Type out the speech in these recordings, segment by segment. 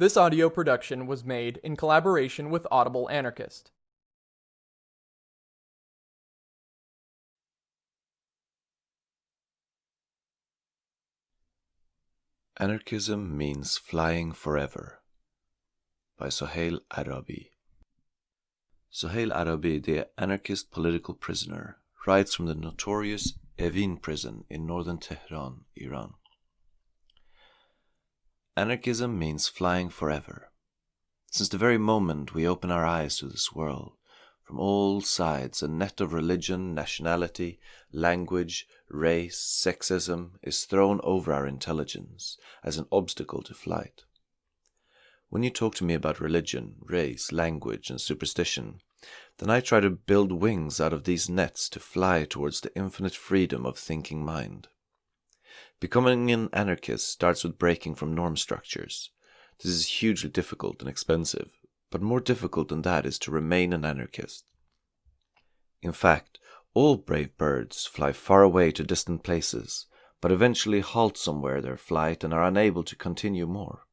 This audio production was made in collaboration with Audible Anarchist. Anarchism Means Flying Forever by Sohail Arabi. Sohail Arabi, the anarchist political prisoner, writes from the notorious Evin prison in northern Tehran, Iran. Anarchism means flying forever. Since the very moment we open our eyes to this world, from all sides a net of religion, nationality, language, race, sexism is thrown over our intelligence as an obstacle to flight. When you talk to me about religion, race, language, and superstition, then I try to build wings out of these nets to fly towards the infinite freedom of thinking mind. Becoming an anarchist starts with breaking from norm structures. This is hugely difficult and expensive, but more difficult than that is to remain an anarchist. In fact, all brave birds fly far away to distant places, but eventually halt somewhere their flight and are unable to continue more.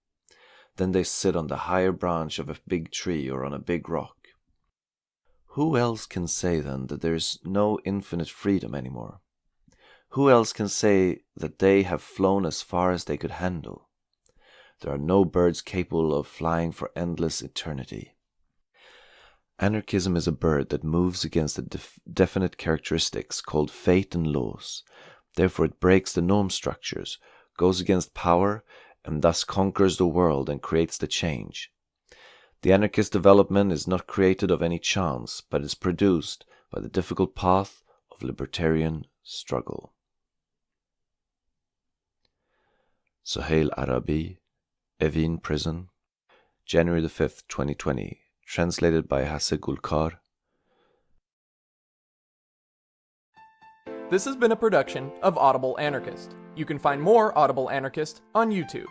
Then they sit on the higher branch of a big tree or on a big rock. Who else can say then that there is no infinite freedom anymore? Who else can say that they have flown as far as they could handle? There are no birds capable of flying for endless eternity. Anarchism is a bird that moves against the def definite characteristics called fate and laws. Therefore, it breaks the norm structures, goes against power, and thus conquers the world and creates the change. The anarchist development is not created of any chance, but is produced by the difficult path of libertarian struggle. Sohail Arabi, Evin Prison, January the 5th, 2020, translated by Hasse Gulkar. This has been a production of Audible Anarchist. You can find more Audible Anarchist on YouTube.